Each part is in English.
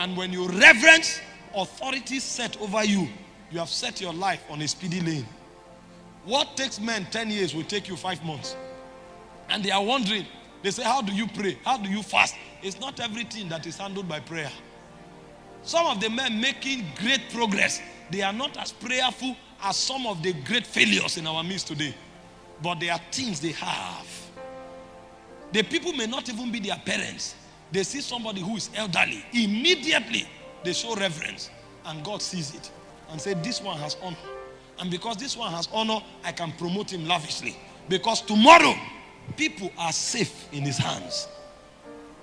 And when you reverence authority set over you, you have set your life on a speedy lane. What takes men 10 years will take you five months. And they are wondering, they say, How do you pray? How do you fast? It's not everything that is handled by prayer. Some of the men making great progress, they are not as prayerful as some of the great failures in our midst today. But there are things they have. The people may not even be their parents. They see somebody who is elderly. Immediately, they show reverence. And God sees it and say, this one has honor. And because this one has honor, I can promote him lavishly. Because tomorrow, people are safe in his hands.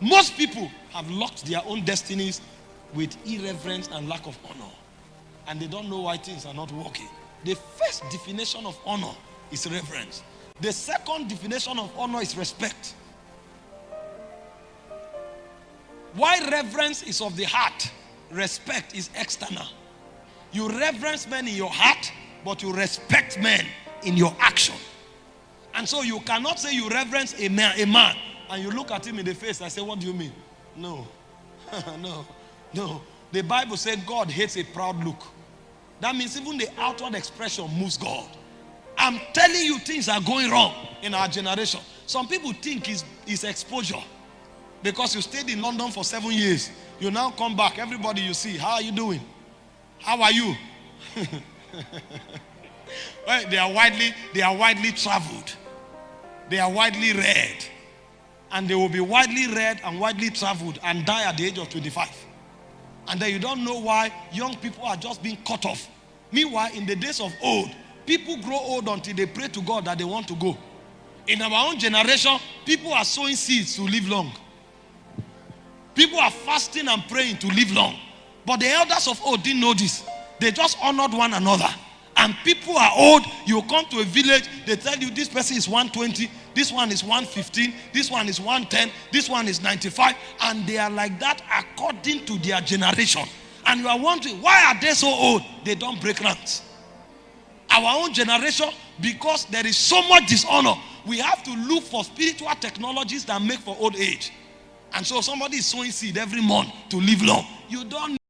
Most people have locked their own destinies with irreverence and lack of honor. And they don't know why things are not working. The first definition of honor is reverence. The second definition of honor is respect. Why reverence is of the heart, respect is external. You reverence men in your heart, but you respect men in your action. And so you cannot say you reverence a man, a man and you look at him in the face and say, What do you mean? No, no, no. The Bible says God hates a proud look. That means even the outward expression moves God. I'm telling you, things are going wrong in our generation. Some people think it's, it's exposure. Because you stayed in London for seven years. You now come back. Everybody you see, how are you doing? How are you? well, they are widely, they are widely traveled. They are widely read. And they will be widely read and widely traveled and die at the age of 25. And then you don't know why young people are just being cut off. Meanwhile, in the days of old, people grow old until they pray to God that they want to go. In our own generation, people are sowing seeds to live long. People are fasting and praying to live long. But the elders of old didn't know this. They just honored one another. And people are old. You come to a village, they tell you this person is 120, this one is 115, this one is 110, this one is 95. And they are like that according to their generation. And you are wondering, why are they so old? They don't break ranks. Our own generation, because there is so much dishonor, we have to look for spiritual technologies that make for old age. And so somebody is sowing seed every month to live long. You don't